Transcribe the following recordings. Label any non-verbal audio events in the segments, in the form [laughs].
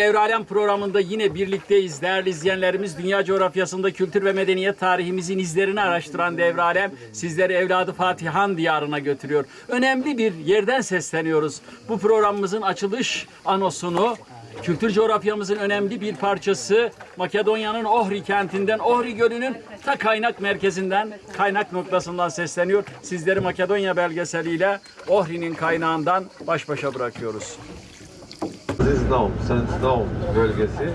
Devralem programında yine birlikteyiz. Değerli izleyenlerimiz dünya coğrafyasında kültür ve medeniyet tarihimizin izlerini araştıran Devralem sizleri evladı Fatihan diyarına götürüyor. Önemli bir yerden sesleniyoruz. Bu programımızın açılış anosunu Kültür coğrafyamızın önemli bir parçası Makedonya'nın Ohri kentinden, Ohri Gölü'nün ta kaynak merkezinden, kaynak noktasından sesleniyor. Sizleri Makedonya belgeseliyle Ohri'nin kaynağından baş başa bırakıyoruz. Zizdom, Senzdom bölgesi.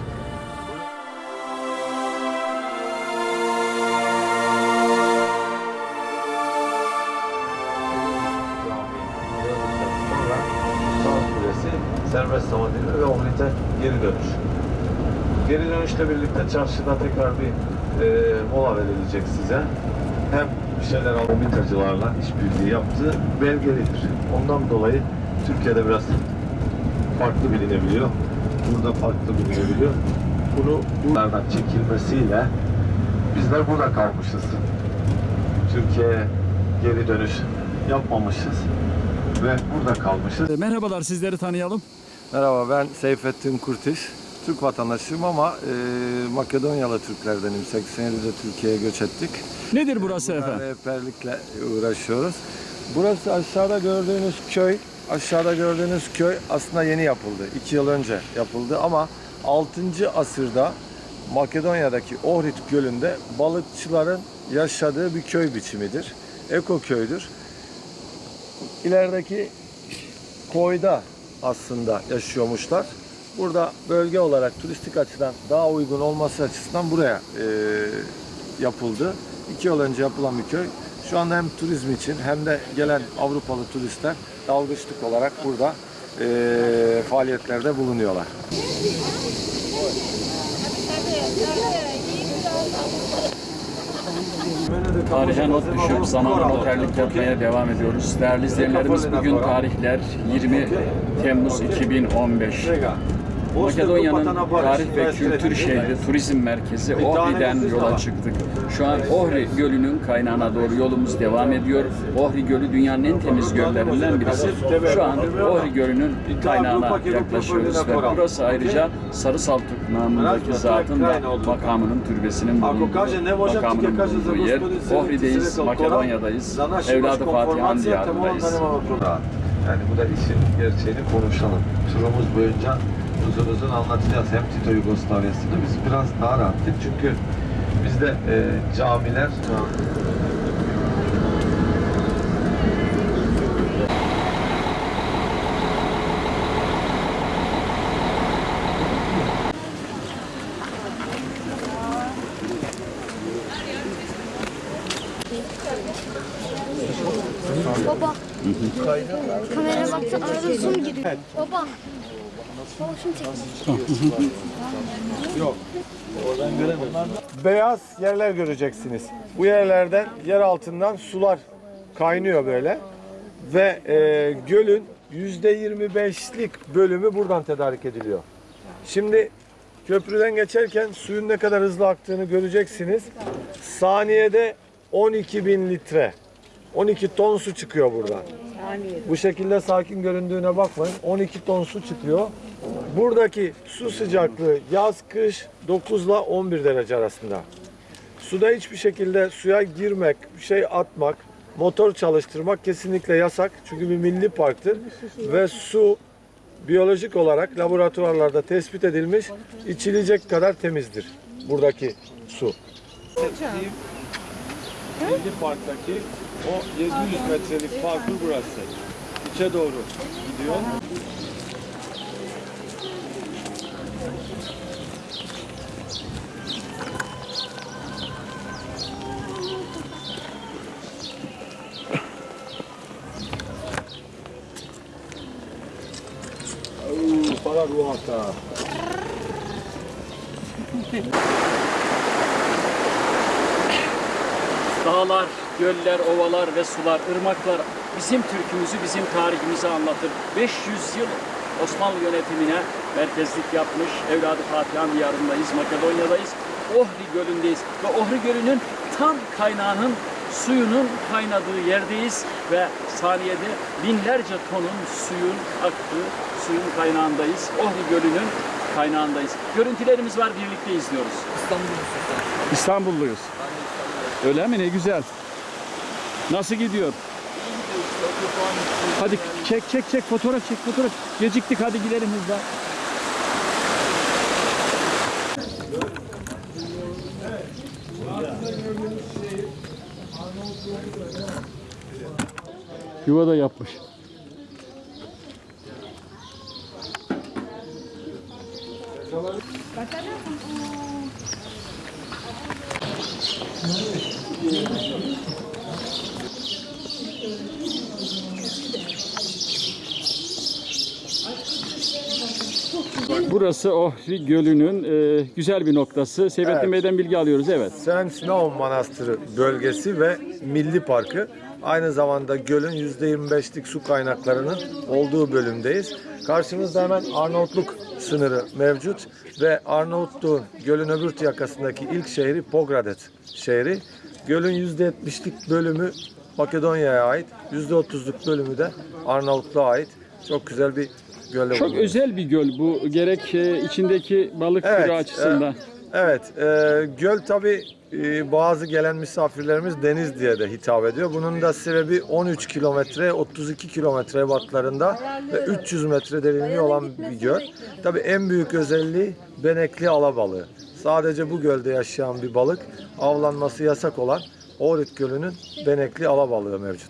Serbest Samadini ve Ohrid'e geri dönüş. Geri dönüşle birlikte çarşıda tekrar bir e, mola verilecek size. Hem bir şeyler al, mitacılarla işbirliği yaptığı belgelidir. Ondan dolayı Türkiye'de biraz farklı bilinebiliyor. Burada farklı bilinebiliyor. Bunu buralardan çekilmesiyle bizler burada kalmışız. Türkiye'ye geri dönüş yapmamışız ve burada kalmışız. Merhabalar sizleri tanıyalım. Merhaba ben Seyfettin Kurtiş. Türk vatandaşıyım ama e, Makedonyalı Türklerdenim. 87'de Türkiye'ye göç ettik. Nedir burası efendim? Rehberlikle uğraşıyoruz. Burası aşağıda gördüğünüz köy, aşağıda gördüğünüz köy aslında yeni yapıldı. 2 yıl önce yapıldı ama 6. asırda Makedonya'daki Ohrid Gölü'nde balıkçıların yaşadığı bir köy biçimidir. Eko köydür. İlerideki koyda aslında yaşıyormuşlar. Burada bölge olarak turistik açıdan daha uygun olması açısından buraya e, yapıldı. İki yıl önce yapılan bir köy. Şu anda hem turizm için hem de gelen Avrupalı turistler dalgıçlık olarak burada e, faaliyetlerde bulunuyorlar. Tarihe not düşüp zamana noterlik yapmaya devam ediyoruz. Değerli izleyenlerimiz bugün tarihler 20 Temmuz 2015. Makedonya'nın tarih ve kültür şehri, turizm merkezi Ohri'den yola çıktık. Şu an Ohri Gölü'nün kaynağına doğru yolumuz devam ediyor. Ohri Gölü dünyanın en temiz göllerinden birisi. Şu an Ohri Gölü'nün kaynağına yaklaşıyoruz ve burası ayrıca Sarı Saltuk namındaki zatın da makamının türbesinin bulunduğu, makamının bulunduğu yer. Ohri'deyiz, Makedonya'dayız, Evladı Fatihan diyarındayız. Yani bu da işin gerçeğini konuşalım. Turumuz boyunca uzun uzun anlatacağız. Hem Tito Yugoslavya'sını biz biraz daha rahattık. Çünkü bizde e, camiler Baba. Kamera baktı arada zoom giriyor. Baba. Baba şimdi çekeceğim. Beyaz yerler göreceksiniz. Bu yerlerden yer altından sular kaynıyor böyle. Ve e, gölün %25'lik bölümü buradan tedarik ediliyor. Şimdi köprüden geçerken suyun ne kadar hızlı aktığını göreceksiniz. Saniyede 12 bin litre, 12 ton su çıkıyor buradan. Bu şekilde sakin göründüğüne bakmayın. 12 ton su çıkıyor. Buradaki su sıcaklığı yaz kış 9 ile 11 derece arasında. Suda hiçbir şekilde suya girmek, bir şey atmak, motor çalıştırmak kesinlikle yasak. Çünkü bir milli parktır ve su biyolojik olarak laboratuvarlarda tespit edilmiş içilecek kadar temizdir buradaki su. Milli Park'taki o 700 metrelik parkur burası. İçe doğru gidiyor. Para ruata. Dağlar, göller, ovalar ve sular, ırmaklar bizim Türk'ümüzü, bizim tarihimizi anlatır. 500 yıl Osmanlı yönetimine merkezlik yapmış Evladı Fatihan diyarındayız, Makedonya'dayız. Ohri Gölü'ndeyiz ve Ohri Gölü'nün tam kaynağının suyunun kaynadığı yerdeyiz ve saniyede binlerce tonun suyun aktığı suyun kaynağındayız. Ohri Gölü'nün kaynağındayız. Görüntülerimiz var, birlikte izliyoruz. İstanbulluyuz. Öyle mi? Ne güzel. Nasıl gidiyor? Hadi çek çek çek fotoğraf çek fotoğraf. Geciktik hadi gidelim hızla. Yuva da yapmış. Burası Ohri Gölü'nün e, güzel bir noktası. Seyfettin Evet. Bey'den bilgi alıyoruz. Evet. Sen Snow Manastırı bölgesi ve Milli Parkı. Aynı zamanda gölün %25'lik su kaynaklarının olduğu bölümdeyiz. Karşımızda hemen Arnavutluk sınırı mevcut ve Arnavutluğun gölün öbür yakasındaki ilk şehri Pogradet şehri. Gölün %70'lik bölümü Makedonya'ya ait, %30'luk bölümü de Arnavutluğa ait. Çok güzel bir gölde Çok bulunuyoruz. özel bir göl bu. Gerek e, içindeki balık türü açısından. e, Evet, e, göl tabi bazı gelen misafirlerimiz deniz diye de hitap ediyor. Bunun da sebebi 13 kilometre, 32 kilometre ebatlarında ve 300 metre derinliği olan bir göl. Tabi en büyük özelliği benekli alabalığı. Sadece bu gölde yaşayan bir balık, avlanması yasak olan Ohrid Gölü'nün benekli alabalığı mevcut.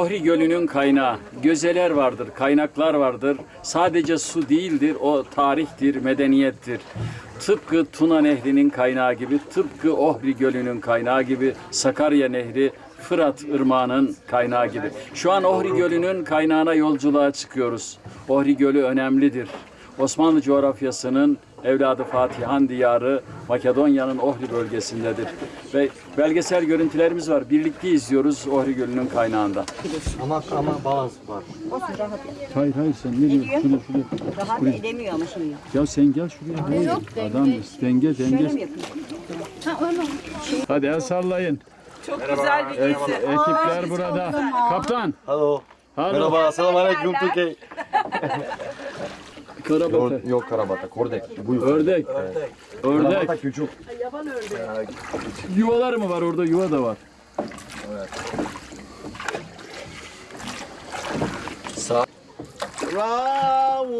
Ohri Gölü'nün kaynağı. Gözeler vardır, kaynaklar vardır. Sadece su değildir, o tarihtir, medeniyettir. Tıpkı Tuna Nehri'nin kaynağı gibi, tıpkı Ohri Gölü'nün kaynağı gibi, Sakarya Nehri, Fırat Irmağı'nın kaynağı gibi. Şu an Ohri Gölü'nün kaynağına yolculuğa çıkıyoruz. Ohri Gölü önemlidir. Osmanlı coğrafyasının evladı Fatihan diyarı Makedonya'nın Ohri bölgesindedir. Ve belgesel görüntülerimiz var. Birlikte izliyoruz Ohri Gölü'nün kaynağında. Ama ama balans var. Olsun rahat yap. Hayır hayır sen ne diyorsun? Şuraya, şuraya. Rahat edemiyor ama şimdi. Ya sen gel şuraya. Yok, Adam denge Şöyle mi denge. yapayım? Hadi el sallayın. Çok güzel bir Ek- ekipler burada. Kaptan. Halo. Hadi. Merhaba, selamünaleyküm Türkiye. [laughs] Karabata. Yok karabata, kordek. Buyur. Ördek. Ördek. Karabata küçük. Yuvalar mı var orada? Yuva da var.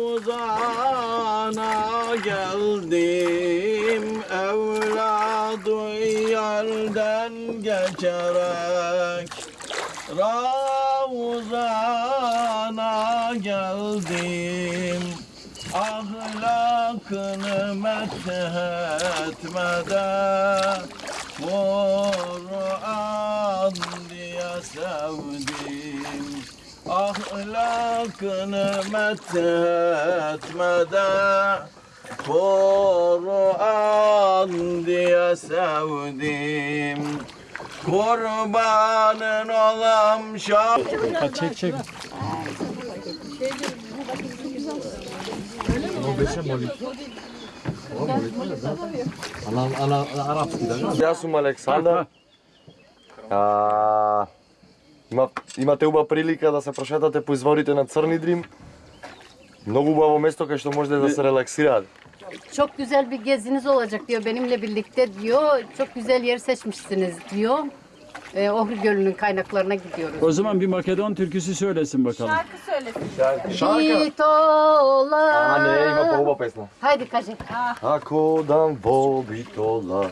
Ravuzana geldim evladı yerden geçerek Ravuzana geldim ahlakını methetmede Kur'an diye sevdim. Ahlakını methetmede Kur'an diye sevdim. Kurbanın olam şah Ha, çek ana, arapski da. Ja sam Aleksandar. А, има, имате убава прилика да се прошетате по изворите на Црни Дрим. Много убаво место кај што можете да се релаксираат. Çok güzel bir geziniz olacak diyor benimle birlikte diyor. Çok güzel yer seçmişsiniz diyor. Ee, Ohri Gölü'nün kaynaklarına gidiyoruz. O zaman bir Makedon türküsü söylesin bakalım. Шарка. Bitola. А, не, има по-убава песна. Haydi кажи. Ако дам во битола,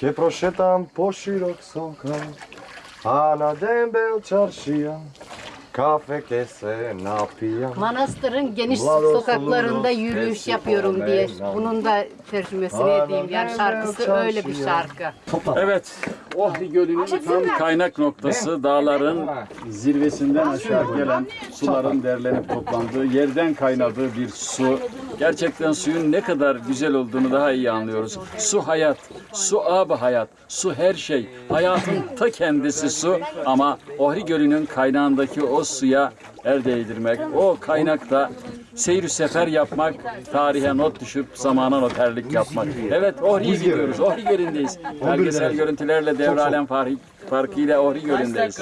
ќе прошетам по широк сокал, а на дембел чаршија, Kafe se napija. Manastırın geniş Vlados sokaklarında yürüyüş yapıyorum diye. Bunun da tercümesini Aa, edeyim. Yani şarkısı öyle bir şarkı. Evet, Ohri Gölü'nün tam kaynak noktası dağların zirvesinden aşağı gelen suların derlenip toplandığı, yerden kaynadığı bir su. Gerçekten suyun ne kadar güzel olduğunu daha iyi anlıyoruz. Su hayat, su ab hayat, su her şey. Hayatın ta kendisi su ama Ohri Gölü'nün kaynağındaki o suya el değdirmek, o kaynakta seyir sefer yapmak, tarihe not düşüp zamana noterlik yapmak. Evet Ohri'ye gidiyoruz, Ohri Gölü'ndeyiz. Belgesel görüntülerle Devralen Farkı farkıyla Ohri Gölü'ndeyiz.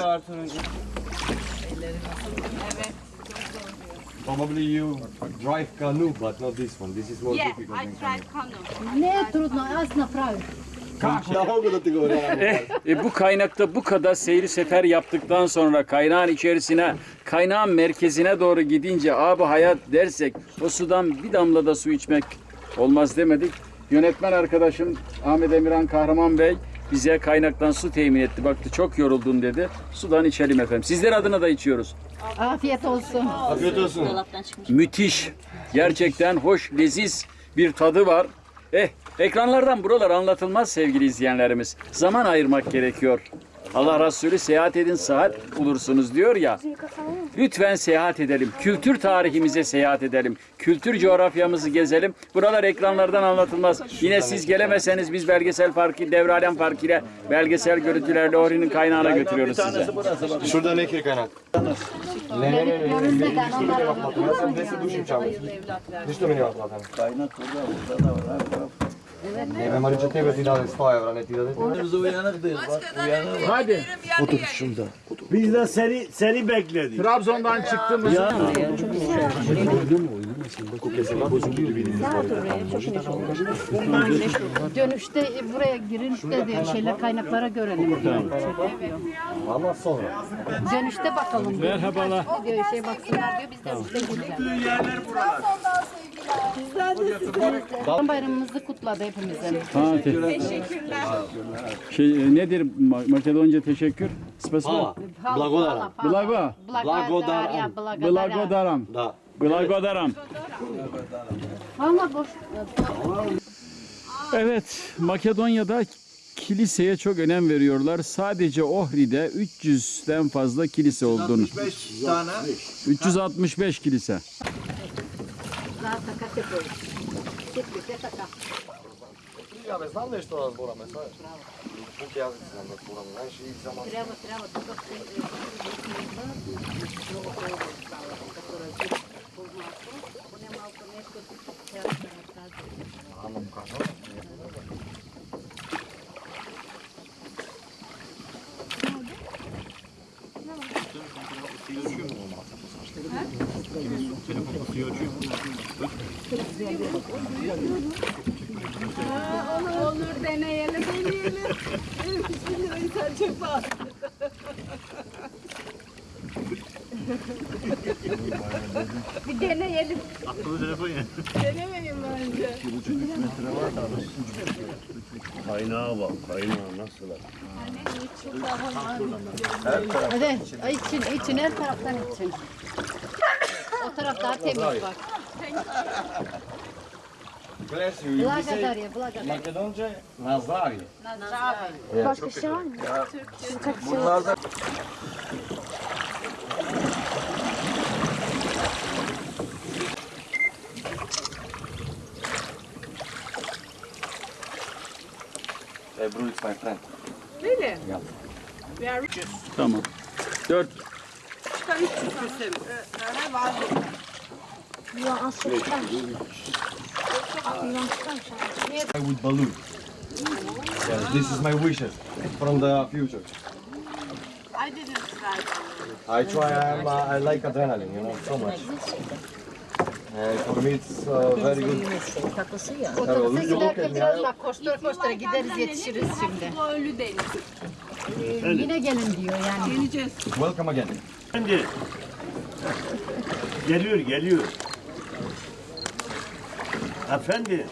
Probably you drive canoe, but not this one. This is more Yeah, difficult. I tried canoe. Ne trudno, aslında pravi. Govorim. [laughs] E, bu kaynakta bu kadar seyri sefer yaptıktan sonra kaynağın içerisine, kaynağın merkezine doğru gidince abi hayat dersek o sudan bir damla da su içmek olmaz demedik. Yönetmen arkadaşım Ahmet Emirhan Kahraman Bey bize kaynaktan su temin etti. Baktı çok yoruldun dedi. Sudan içelim efendim. Sizler adına da içiyoruz. Afiyet olsun. Afiyet olsun. Müthiş. Gerçekten hoş, leziz bir tadı var. Eh, ekranlardan buralar anlatılmaz sevgili izleyenlerimiz. Zaman ayırmak gerekiyor. Allah Resulü seyahat edin saat bulursunuz diyor ya. Lütfen seyahat edelim. Kültür tarihimize seyahat edelim. Kültür coğrafyamızı gezelim. Buralar ekranlardan anlatılmaz. Yine siz gelemeseniz biz belgesel farkı, devralen farkı ile belgesel görüntülerle Ohri'nin kaynağına götürüyoruz size. Şurada nehir kaynak. Ne ne ne ne. Onlar ne naplatim. Ja sam 10 duši čamu. Ništa mi ne naplatim. Ne, Marića, tebe ti 100 evra, ne ti dali. Biz uyanıktayız bak uyanık. Hadi. Biz de seni seni bekledik. Trabzon'dan çıktığımız Dönüşte buraya girin de şeyler kaynaklara görelim. Ama sonra. Dönüşte bakalım. Merhabalar. Diyor şey baksınlar diyor biz de size gireceğiz. Kurban bayramımızı kutladı hepimizin. Ha, Teşekkürler. Şey, nedir Ma- Makedonca teşekkür? Spasiba. Blagodaran. Blago. Blagodaran. Blagodaram. Da. Blagodaram. Valla boş. Evet, Makedonya'da kiliseye çok önem veriyorlar. Sadece Ohri'de 300'den fazla kilise olduğunu. 5 tane 365 kilise. Ја бе, знам нешто да збораме, знаеш. Браво. Пук јас знам да збораме, знаеш, и за маса. Треба, треба, тука се много толку става, како така да разлик познато, поне малко нешто треба да накажа. Ама му кажа? Телефон трябва да си ја чуем, маса, послаште. Телефон да си ја чуем, маса. Sve. Puk jazik znam da zboram, znaš, i samo... Treba, treba. Bir deneyelim. Kaynağa bak kaynağa nasıl? Hadi için, için her taraftan için. O taraf daha temiz bak. Gledaj, you. Blagadar je, blagadar. Makedonče, na zdravje. Başka şey var mı? Bunlardan Ebru, it's my friend. Tamam. 4 Ya az çok çıkar. Aklımdan çıkarmış abi. With balloon. Yeah, this is my wishes from the future. I didn't try. I try, I'm, uh, I like adrenaline, you know, so much. And for me it's uh, very good. Otobüse giderken biraz bak koştura koştura gideriz yetişiriz şimdi. Ee, yine gelin diyor yani. Welcome again. Efendi. Geliyor geliyor. Efendi.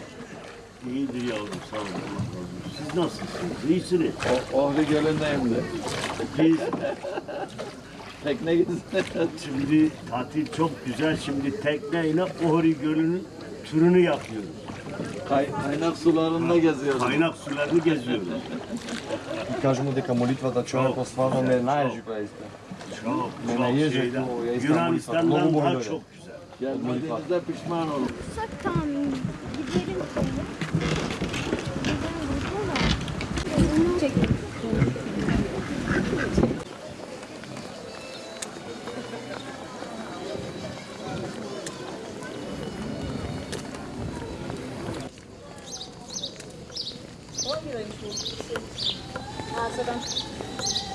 İyidir yavrum sağ olun. Allah razı olsun. Siz nasılsınız? İyisiniz. Ohri Gölü'ndeyim de. Biz Tekne gitsin. Şimdi tatil çok güzel. Şimdi tekneyle Ohri Gölü'nün turunu yapıyoruz. Kay, kaynak sularında geziyoruz. Kaynak sularını geziyoruz. И кажу му дека молитвата човекот стварно не најежи која иска. Çok, Ne çok yiyecek şeyler. bu, ya İstanbul, Yunanistan'dan İstanbul daha böyle. çok güzel. Gelmediğinizde pişman olun. Tamam gidelim. Güzel Çek.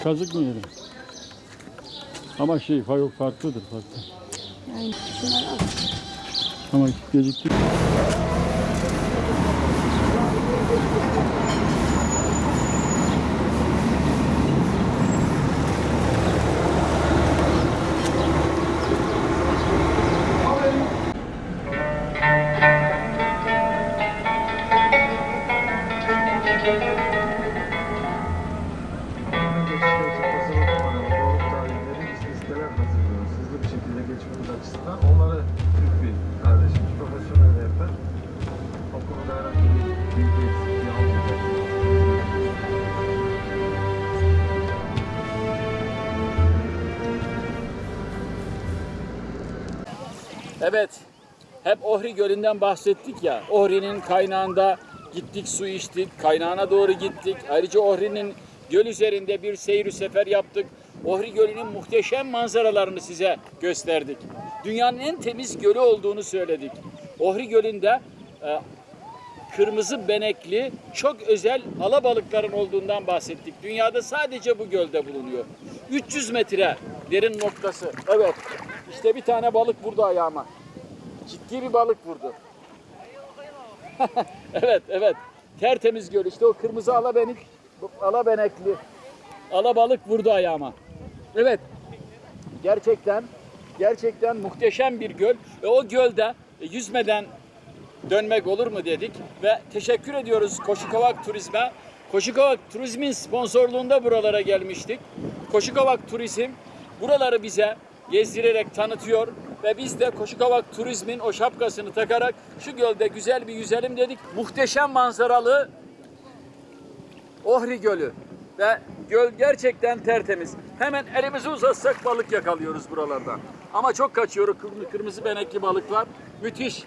Kazık mı yedim? Ama şey yok farklıdır farklı. Yani şunları al. Ama geciktik. Ohri Gölü'nden bahsettik ya. Ohri'nin kaynağında gittik su içtik. Kaynağına doğru gittik. Ayrıca Ohri'nin göl üzerinde bir seyir sefer yaptık. Ohri Gölü'nün muhteşem manzaralarını size gösterdik. Dünyanın en temiz gölü olduğunu söyledik. Ohri Gölü'nde e, kırmızı benekli çok özel alabalıkların olduğundan bahsettik. Dünyada sadece bu gölde bulunuyor. 300 metre derin noktası. Evet. İşte bir tane balık vurdu ayağıma. Ciddi bir balık vurdu. [laughs] evet, evet. Tertemiz göl. İşte o kırmızı alabenik, alabenekli alabalık vurdu ayağıma. Evet. Gerçekten gerçekten muhteşem bir göl ve o gölde yüzmeden dönmek olur mu dedik ve teşekkür ediyoruz Koşukovak Turizm'e. Koşukovak Turizm'in sponsorluğunda buralara gelmiştik. Koşukovak Turizm buraları bize gezdirerek tanıtıyor ve biz de Koşukovak Turizm'in o şapkasını takarak şu gölde güzel bir yüzelim dedik. Muhteşem manzaralı Ohri Gölü ve göl gerçekten tertemiz. Hemen elimizi uzatsak balık yakalıyoruz buralarda. Ama çok kaçıyor kır- kırmızı benekli balıklar. Müthiş.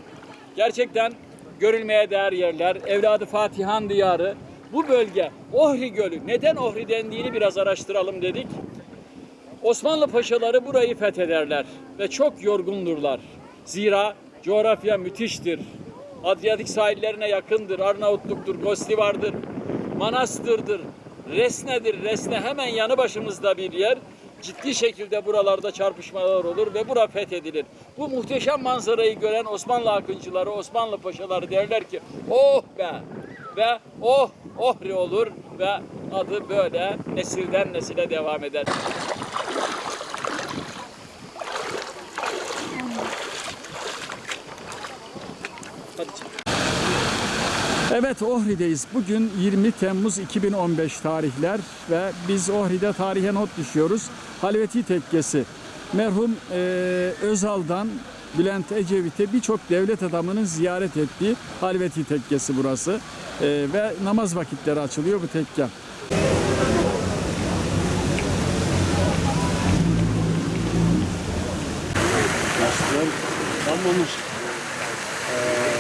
Gerçekten görülmeye değer yerler. Evladı Fatihan diyarı. Bu bölge Ohri Gölü. Neden Ohri dendiğini biraz araştıralım dedik. Osmanlı paşaları burayı fethederler ve çok yorgundurlar. Zira coğrafya müthiştir. Adriyatik sahillerine yakındır. Arnavutluk'tur, Gostivar'dır, Manastır'dır, Resne'dir. Resne hemen yanı başımızda bir yer. Ciddi şekilde buralarda çarpışmalar olur ve bura fethedilir. Bu muhteşem manzarayı gören Osmanlı akıncıları, Osmanlı paşaları derler ki oh be ve oh ohri olur ve adı böyle nesilden nesile devam eder. Hadi. Evet Ohri'deyiz. Bugün 20 Temmuz 2015 tarihler ve biz Ohri'de tarihe not düşüyoruz. Halveti Tekkesi. Merhum eee, Özal'dan Bülent Ecevit'e birçok devlet adamının ziyaret ettiği Halveti Tekkesi burası. Eee, ve namaz vakitleri açılıyor bu tekke.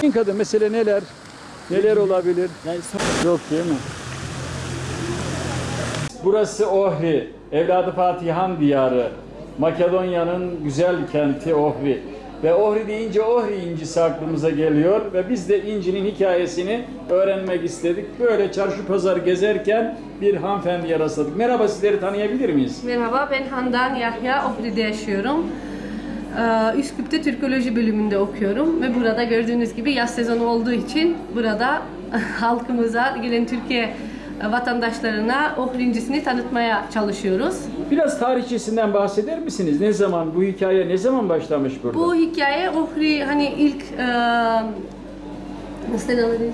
Kadın mesele neler? Neler olabilir? Yok değil mi? Burası Ohri, evladı Fatihan diyarı. Makedonya'nın güzel kenti Ohri. Ve Ohri deyince Ohri incisi aklımıza geliyor ve biz de incinin hikayesini öğrenmek istedik. Böyle çarşı pazar gezerken bir hanımefendiye rastladık. Merhaba sizleri tanıyabilir miyiz? Merhaba, ben Handan Yahya, Ohri'de yaşıyorum. Ee, Üsküp'te Türkoloji bölümünde okuyorum ve burada gördüğünüz gibi yaz sezonu olduğu için burada [laughs] halkımıza, gelen Türkiye vatandaşlarına Ohri incisini tanıtmaya çalışıyoruz. Biraz tarihçesinden bahseder misiniz? Ne zaman, bu hikaye ne zaman başlamış burada? Bu hikaye Ohri hani ilk e, nasıl denir?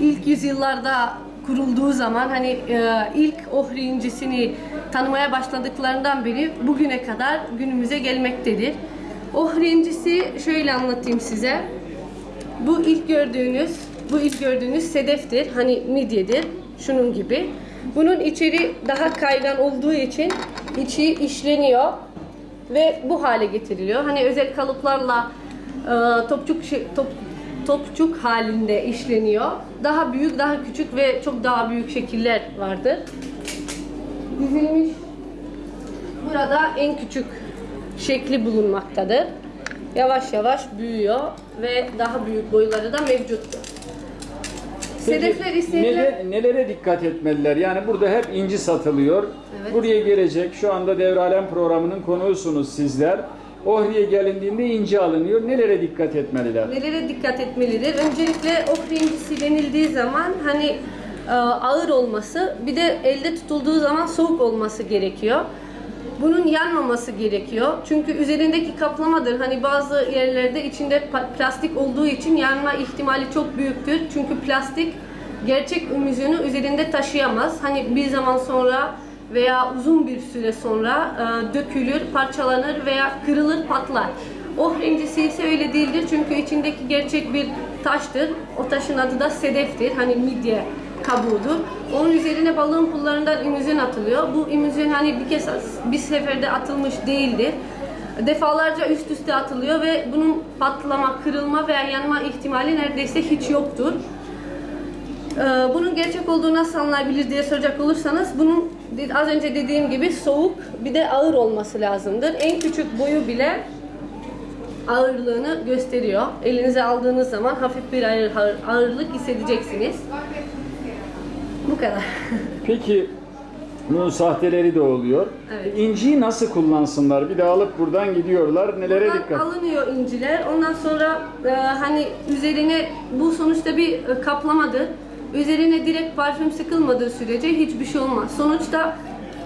İlk yüzyıllarda kurulduğu zaman hani e, ilk Ohri incisini tanımaya başladıklarından beri bugüne kadar günümüze gelmektedir. Ohri incisi şöyle anlatayım size. Bu ilk gördüğünüz, bu ilk gördüğünüz sedeftir. Hani midyedir. Şunun gibi. Bunun içeri daha kaygan olduğu için içi işleniyor ve bu hale getiriliyor. Hani özel kalıplarla e, topçuk top, topçuk halinde işleniyor. Daha büyük, daha küçük ve çok daha büyük şekiller vardır. Dizilmiş. Burada en küçük şekli bulunmaktadır. Yavaş yavaş büyüyor ve daha büyük boyları da mevcuttur. Sedefler istenilen... nele- nelere dikkat etmeliler? Yani burada hep inci satılıyor. Evet. Buraya gelecek, şu anda Devralem programının konuğusunuz sizler. Ohri'ye gelindiğinde inci alınıyor. Nelere dikkat etmeliler? Nelere dikkat etmelidir? Öncelikle okra incisi denildiği zaman hani e, ağır olması, bir de elde tutulduğu zaman soğuk olması gerekiyor. Bunun yanmaması gerekiyor. Çünkü üzerindeki kaplamadır. Hani bazı yerlerde içinde plastik olduğu için yanma ihtimali çok büyüktür. Çünkü plastik gerçek ümüzünü üzerinde taşıyamaz. Hani bir zaman sonra veya uzun bir süre sonra e, dökülür, parçalanır veya kırılır, patlar. Ohra incisi ise öyle değildir çünkü içindeki gerçek bir taştır. O taşın adı da sedeftir. Hani midye kabuğudur. Onun üzerine balığın pullarından imüzin atılıyor. Bu imüzin hani bir kez bir seferde atılmış değildir. Defalarca üst üste atılıyor ve bunun patlama, kırılma veya yanma ihtimali neredeyse hiç yoktur. Ee, Bunun gerçek olduğunu nasıl anlayabilir diye soracak olursanız bunun az önce dediğim gibi soğuk bir de ağır olması lazımdır. En küçük boyu bile ağırlığını gösteriyor. Elinize aldığınız zaman hafif bir ağır, ağır- ağırlık hissedeceksiniz. Bu kadar. [laughs] Peki bunun sahteleri de oluyor. Evet. İnciyi nasıl kullansınlar? Bir de alıp buradan gidiyorlar. Nelere Buradan dikkat? alınıyor inciler. Ondan sonra e, hani üzerine bu sonuçta bir e, kaplamadır. Üzerine direkt parfüm sıkılmadığı sürece hiçbir şey olmaz. Sonuçta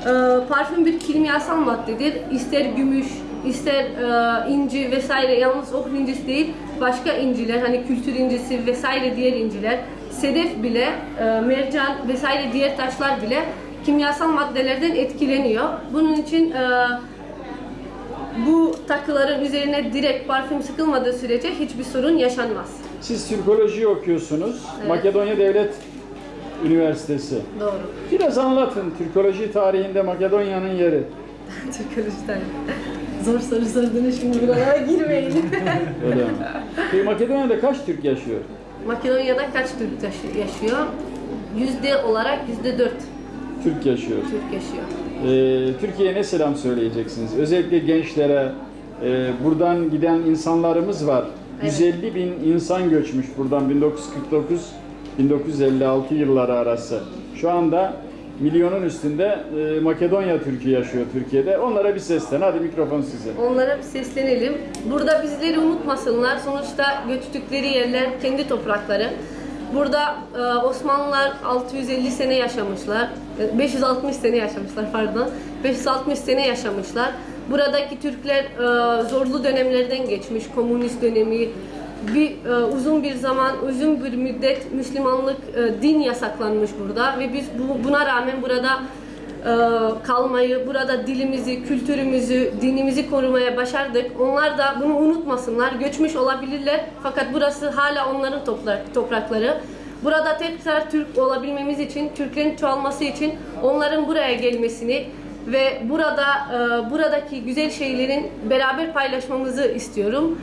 e, parfüm bir kimyasal maddedir. İster gümüş, ister e, inci vesaire yalnız ok incisi değil başka inciler hani kültür incisi vesaire diğer inciler sedef bile e, mercan vesaire diğer taşlar bile kimyasal maddelerden etkileniyor. Bunun için e, bu takıların üzerine direkt parfüm sıkılmadığı sürece hiçbir sorun yaşanmaz. Siz Türkoloji okuyorsunuz. Makedonya Devlet Üniversitesi. Doğru. Biraz anlatın Türkoloji tarihinde Makedonya'nın yeri. [laughs] Türkolojiden. Zor soru sordunuz şimdi buralara girmeyin. Öyle mi? Peki Makedonya'da kaç Türk yaşıyor? Makedonya'da kaç Türk yaşıyor? Yüzde olarak yüzde dört Türk yaşıyor. Türk yaşıyor. Ee, Türkiye'ye ne selam söyleyeceksiniz? Özellikle gençlere, e, buradan giden insanlarımız var. Evet. 150 bin insan göçmüş buradan 1949-1956 yılları arası. Şu anda milyonun üstünde e, Makedonya Türk'ü yaşıyor Türkiye'de. Onlara bir seslen. Hadi mikrofon size. Onlara bir seslenelim. Burada bizleri unutmasınlar. Sonuçta göçtükleri yerler kendi toprakları. Burada e, Osmanlılar 650 sene yaşamışlar. E, 560 sene yaşamışlar pardon. 560 sene yaşamışlar. Buradaki Türkler e, zorlu dönemlerden geçmiş. Komünist dönemi, bir e, uzun bir zaman, uzun bir müddet Müslümanlık e, din yasaklanmış burada ve biz bu, buna rağmen burada e, kalmayı, burada dilimizi, kültürümüzü, dinimizi korumaya başardık. Onlar da bunu unutmasınlar. Göçmüş olabilirler fakat burası hala onların toprak, toprakları. Burada tekrar Türk olabilmemiz için, Türklerin çoğalması için onların buraya gelmesini ve burada e, buradaki güzel şeylerin beraber paylaşmamızı istiyorum.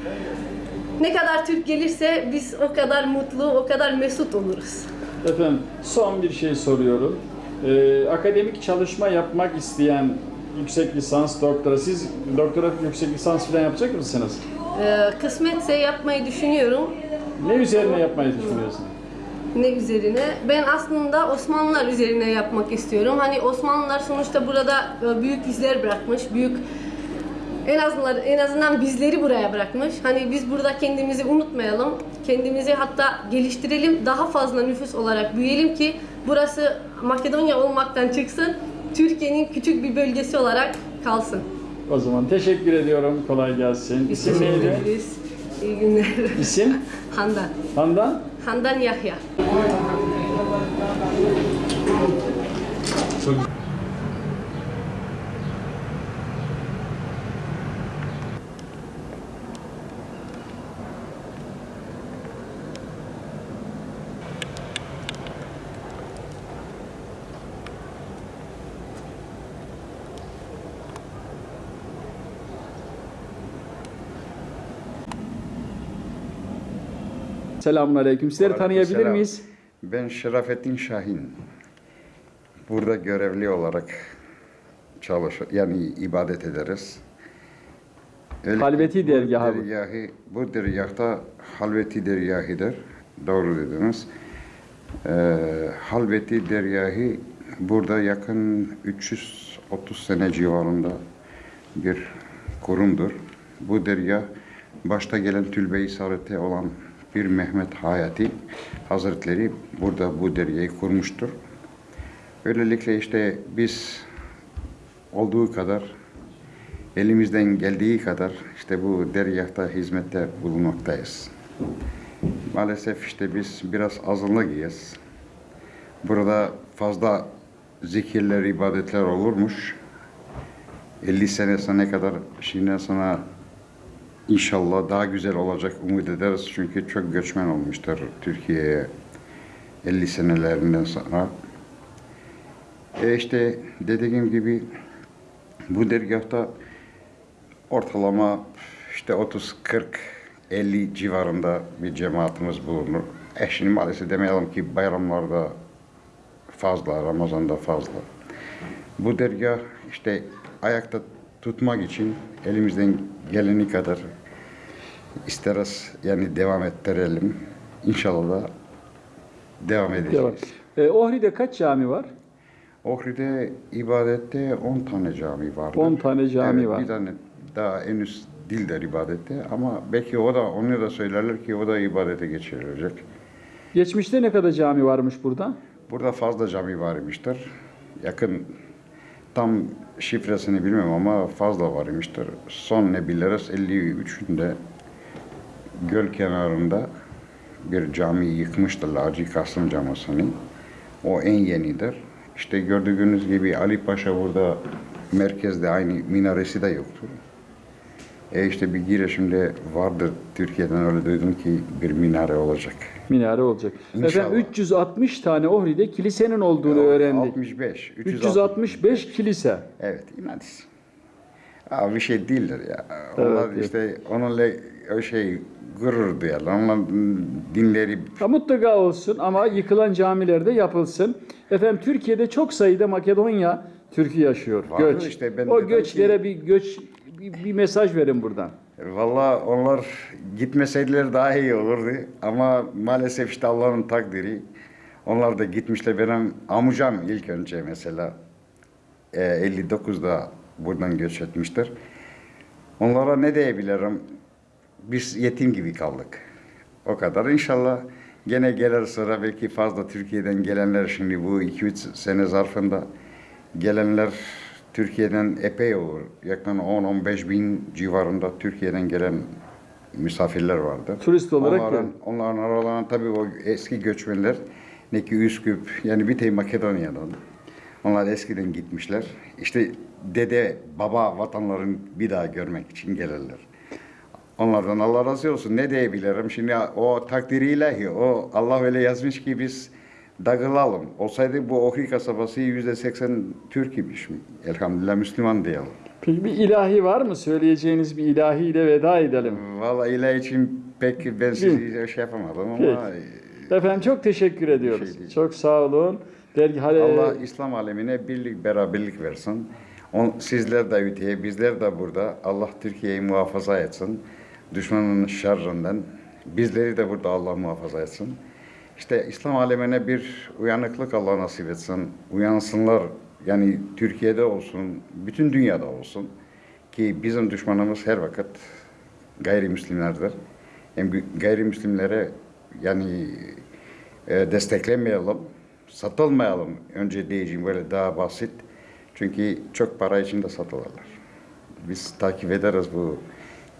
Ne kadar Türk gelirse biz o kadar mutlu, o kadar mesut oluruz. Efendim son bir şey soruyorum. Ee, akademik çalışma yapmak isteyen yüksek lisans, doktora, siz doktora yüksek lisans falan yapacak mısınız? Ee, kısmetse yapmayı düşünüyorum. Ne üzerine yapmayı düşünüyorsunuz? Ne üzerine? Ben aslında Osmanlılar üzerine yapmak istiyorum. Hani Osmanlılar sonuçta burada e, büyük izler bırakmış, büyük en azından en azından bizleri buraya bırakmış. Hani biz burada kendimizi unutmayalım. Kendimizi hatta geliştirelim. Daha fazla nüfus olarak büyüyelim ki burası Makedonya olmaktan çıksın. Türkiye'nin küçük bir bölgesi olarak kalsın. O zaman teşekkür ediyorum. Kolay gelsin. İsim neydi? İyi günler. İsim? Handan. Handan? Handan Yahya. Selamun Aleyküm. Sizleri tanıyabilir miyiz? Ben Şerafettin Şahin. Burada görevli olarak çalış yani ibadet ederiz. Öyle Halveti dergahı bu. dergahı, bu dergahta Halveti dergahıdır. Doğru dediniz. Ee, Halveti dergahı burada yakın 330 sene civarında bir kurumdur. Bu dergah başta gelen Tülbe-i Saadet'e olan bir Mehmet Hayati Hazretleri burada bu dergahı kurmuştur. Böylelikle işte biz olduğu kadar elimizden geldiği kadar işte bu dergahta hizmette bulunmaktayız. Maalesef işte biz biraz azınlık Burada fazla zikirler, ibadetler olurmuş. 50 sene sana kadar şimdi sana inşallah daha güzel olacak umut ederiz. Çünkü çok göçmen olmuştur Türkiye'ye 50 senelerinden sonra. E işte dediğim gibi bu dergahta ortalama işte 30 40 50 civarında bir cemaatimiz bulunur. E şimdi maalesef demeyelim ki bayramlarda fazla, Ramazan'da fazla. Bu dergah işte ayakta tutmak için elimizden geleni kadar isteriz yani devam ettirelim. İnşallah da devam edeceğiz. Devam. Ee, Ohri'de kaç cami var? Ohri'de ibadette 10 tane cami var. 10 tane cami evet, var. Bir tane daha henüz dildir ibadette ama belki o da onu da söylerler ki o da ibadete geçirilecek. Geçmişte ne kadar cami varmış burada? Burada fazla cami varmıştır. Yakın tam şifresini bilmem ama fazla varmıştır. Son ne biliriz 53'ünde göl kenarında bir cami yıkmıştır Hacı Kasım Camısı'nı. O en yenidir. İşte gördüğünüz gibi Ali Paşa burada merkezde aynı minaresi de yoktur. E işte bir girişimde vardır Türkiye'den öyle duydum ki bir minare olacak. Minare olacak. İnşallah. Efendim 360 tane Ohri'de kilisenin olduğunu öğrendik. 65. 365 kilise. Evet, inanç. Aa, bir şey değildir ya. Evet, Onlar evet. işte onunla o şey gurur duyarlar. Onlar dinleri Ha, mutlaka olsun ama yıkılan camilerde yapılsın. Efendim Türkiye'de çok sayıda Makedonya Türk'ü yaşıyor. Vardır göç. işte, ben o göçlere ki- bir göç bir, bir mesaj verin buradan. Valla onlar gitmeseydiler daha iyi olurdu. Ama maalesef işte Allah'ın takdiri. Onlar da gitmişler. Benim amcam ilk önce mesela e, 59'da buradan göç etmiştir. Onlara ne diyebilirim? Biz yetim gibi kaldık. O kadar. İnşallah gene gelir sıra belki fazla Türkiye'den gelenler şimdi bu 2-3 sene zarfında gelenler Türkiye'den epey olur. Yakın 10-15 bin civarında Türkiye'den gelen misafirler vardı. Turist olarak onların, gelen. onların aralarında tabii o eski göçmenler ne ki Üsküp yani bir tek Makedonya'dan. Onlar eskiden gitmişler. İşte dede, baba vatanların bir daha görmek için gelirler. Onlardan Allah razı olsun. Ne diyebilirim? Şimdi o takdiri ilahi. O Allah öyle yazmış ki biz dağılalım. Olsaydı bu Ohri kasabası yüzde seksen Türk imiş. Elhamdülillah Müslüman diyelim. Peki bir ilahi var mı? Söyleyeceğiniz bir ilahiyle veda edelim. Vallahi ilahi için pek ben sizi şey yapamadım ama Efendim çok teşekkür ediyoruz. şey çok sağ olun. Dergi Allah İslam alemine birlik beraberlik versin. On, sizler de öteye, bizler de burada. Allah Türkiye'yi muhafaza etsin. Düşmanın şerrinden. Bizleri de burada Allah muhafaza etsin. İşte İslam alemine bir uyanıklık Allah nasip etsin. Uyansınlar. Yani Türkiye'de olsun, bütün dünyada olsun. Ki bizim düşmanımız her vakit gayrimüslimlerdir. Yani gayrimüslimlere yani e, desteklemeyelim, satılmayalım. Önce diyeceğim böyle daha basit. Çünkü çok para için de satılırlar. Biz takip ederiz bu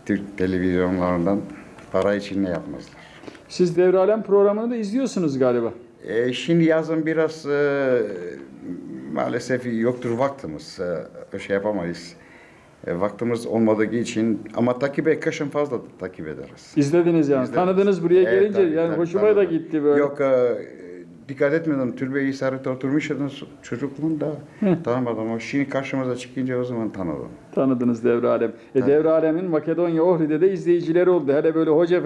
Türk televizyonlarından. Para için ne yapmazlar. Siz Devralem programını da izliyorsunuz galiba. E, şimdi yazın biraz e, maalesef yoktur vaktimiz. E, şey yapamayız. E, vaktimiz olmadığı için ama takip et, kışın fazla takip ederiz. İzlediniz yani. İzledim. Tanıdınız buraya Evet, gelince tabii, yani tabii, hoşuma tabii. da gitti böyle. Yok e, dikkat etmedim. Türbeyi işareti oturmuştum çocukluğumda. Tanımadım ama şimdi karşımıza çıkınca o zaman tanıdım. Tanıdınız Devre Alem. E, Devre Alem'in Makedonya Ohri'de de izleyicileri oldu. Hele böyle hoca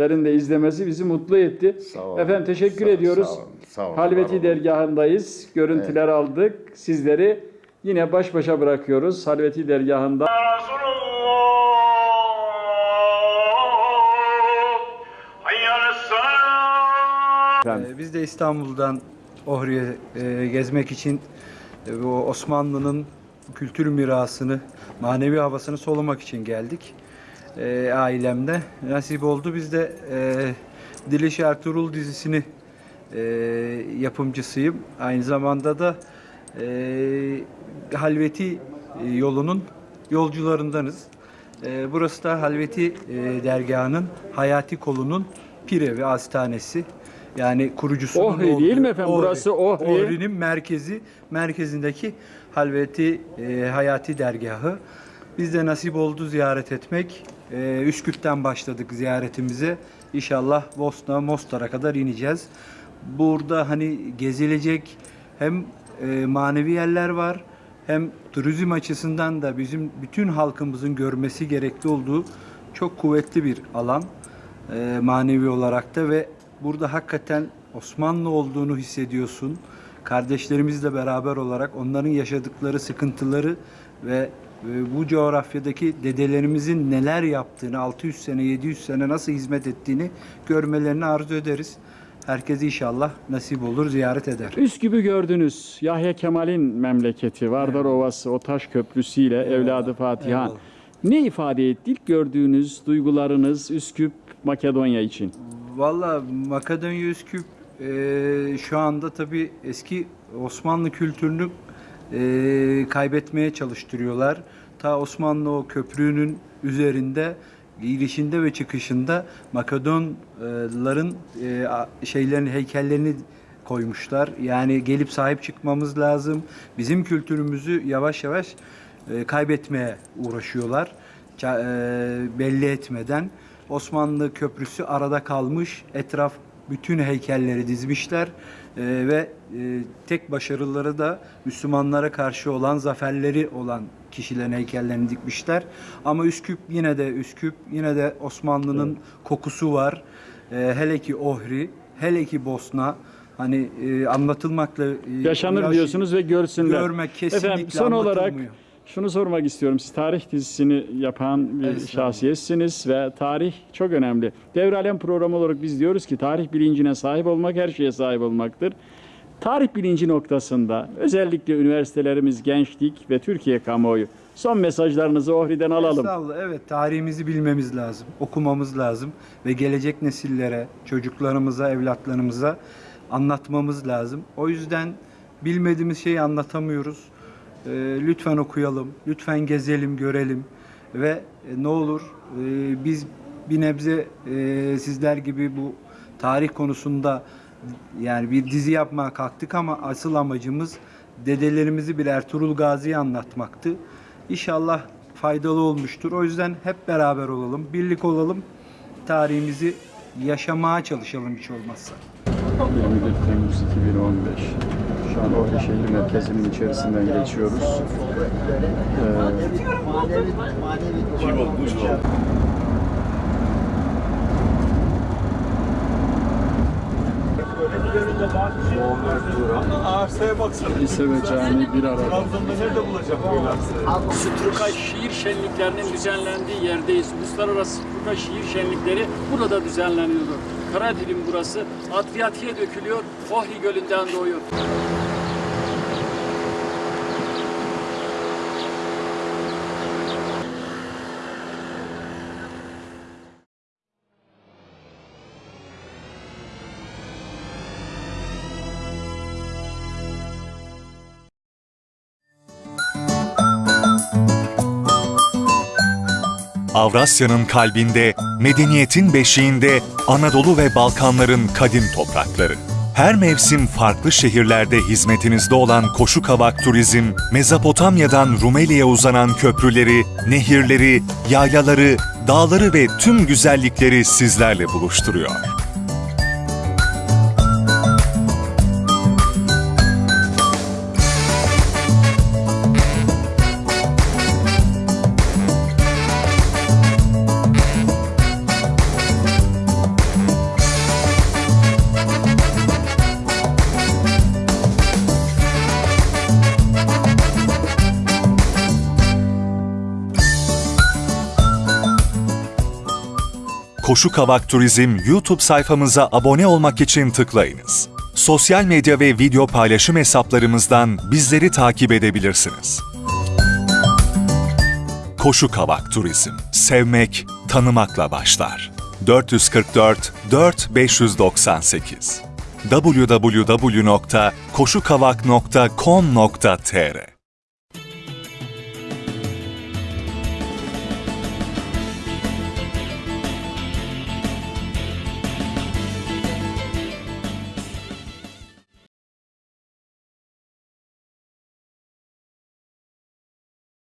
efendilerin de izlemesi bizi mutlu etti. Sağ olun. Efendim teşekkür Sağ- ediyoruz. sağ olun, sağ olun, var Halveti olun. dergahındayız. Görüntüler aldık. Sizleri yine baş başa bırakıyoruz. Halveti dergahında. Efendim. Biz de İstanbul'dan Ohri'ye e, gezmek için e, bu Osmanlı'nın kültür mirasını, manevi havasını solumak için geldik. E, ailemde nasip oldu. Biz de e, Diliş Ertuğrul dizisini e, yapımcısıyım. Aynı zamanda da e, Halveti e, yolunun yolcularındanız. E, burası da Halveti e, dergahının Hayati kolunun pire ve hastanesi. Yani kurucusunun Ohri değil mi efendim? Burası Ohri. Ohri'nin merkezi, merkezindeki Halveti e, Hayati dergahı. Biz de nasip oldu ziyaret etmek. E, Üsküp'ten başladık ziyaretimize. İnşallah Bosna, Mostar'a kadar ineceğiz. Burada hani gezilecek hem e, manevi yerler var hem turizm açısından da bizim bütün halkımızın görmesi gerekli olduğu çok kuvvetli bir alan e, manevi olarak da ve burada hakikaten Osmanlı olduğunu hissediyorsun. Kardeşlerimizle beraber olarak onların yaşadıkları sıkıntıları ve bu coğrafyadaki dedelerimizin neler yaptığını, 600 sene, 700 sene nasıl hizmet ettiğini görmelerini arzu ederiz. Herkes inşallah nasip olur, ziyaret eder. Üsküp'ü gördünüz. Yahya Kemal'in memleketi. Vardar Ovası, o taş köprüsüyle evladı Fatiha. Eyvallah. Ne ifade etti ilk gördüğünüz duygularınız Üsküp, Makedonya için? Valla Makedonya Üsküp e, şu anda tabii eski Osmanlı kültürünü e, kaybetmeye çalıştırıyorlar. Ta Osmanlı o köprünün üzerinde girişinde ve çıkışında Makedonların e, şeylerini heykellerini koymuşlar. Yani gelip sahip çıkmamız lazım. Bizim kültürümüzü yavaş yavaş e, kaybetmeye uğraşıyorlar. E, belli etmeden. Osmanlı Köprüsü arada kalmış. Etraf bütün heykelleri dizmişler E, ve e, tek başarıları da Müslümanlara karşı olan zaferleri olan kişilerin heykellerini dikmişler. Ama Üsküp yine de Üsküp yine de Osmanlı'nın kokusu var. E, hele ki Ohri, hele ki Bosna hani e, anlatılmakla e, Yaşanır yaş- diyorsunuz ve görsünler. Görmek kesinlikle Efendim son olarak. Şunu sormak istiyorum. Siz tarih dizisini yapan bir Estağfurullah. şahsiyetsiniz ve tarih çok önemli. Devralem programı olarak biz diyoruz ki tarih bilincine sahip olmak her şeye sahip olmaktır. Tarih bilinci noktasında özellikle üniversitelerimiz, gençlik ve Türkiye kamuoyu son mesajlarınızı Ohri'den alalım. Estağfurullah. Evet tarihimizi bilmemiz lazım, okumamız lazım ve gelecek nesillere, çocuklarımıza, evlatlarımıza anlatmamız lazım. O yüzden bilmediğimiz şeyi anlatamıyoruz. Ee, lütfen okuyalım, lütfen gezelim, görelim ve e, ne olur e, biz bir nebze e, sizler gibi bu tarih konusunda yani bir dizi yapmaya kalktık ama asıl amacımız dedelerimizi bir Ertuğrul Gazi'yi anlatmaktı. İnşallah faydalı olmuştur. O yüzden hep beraber olalım, birlik olalım. Tarihimizi yaşamaya çalışalım hiç olmazsa. 21 Temmuz 2015. Şu an Ohri şehir merkezinin içerisinden geçiyoruz. Arsaya baksana. Ee, lise ve cami bir arada. Trabzon'da nerede bulacak böyle arsayı? Sütruka şiir şenliklerinin düzenlendiği yerdeyiz. Uluslararası Sütruka şiir şenlikleri burada düzenleniyordu. Karadilim burası. Adriyatik'e dökülüyor. Ohri Gölü'nden doğuyor. Avrasya'nın kalbinde, medeniyetin beşiğinde Anadolu ve Balkanların kadim toprakları. Her mevsim farklı şehirlerde hizmetinizde olan Koşu Kavak Turizm, Mezopotamya'dan Rumeli'ye uzanan köprüleri, nehirleri, yaylaları, dağları ve tüm güzellikleri sizlerle buluşturuyor. Koşu Kavak Turizm YouTube sayfamıza abone olmak için tıklayınız. Sosyal medya ve video paylaşım hesaplarımızdan bizleri takip edebilirsiniz. Koşu Kavak Turizm. Sevmek, tanımakla başlar. 444 4598 www.koşukavak.com.tr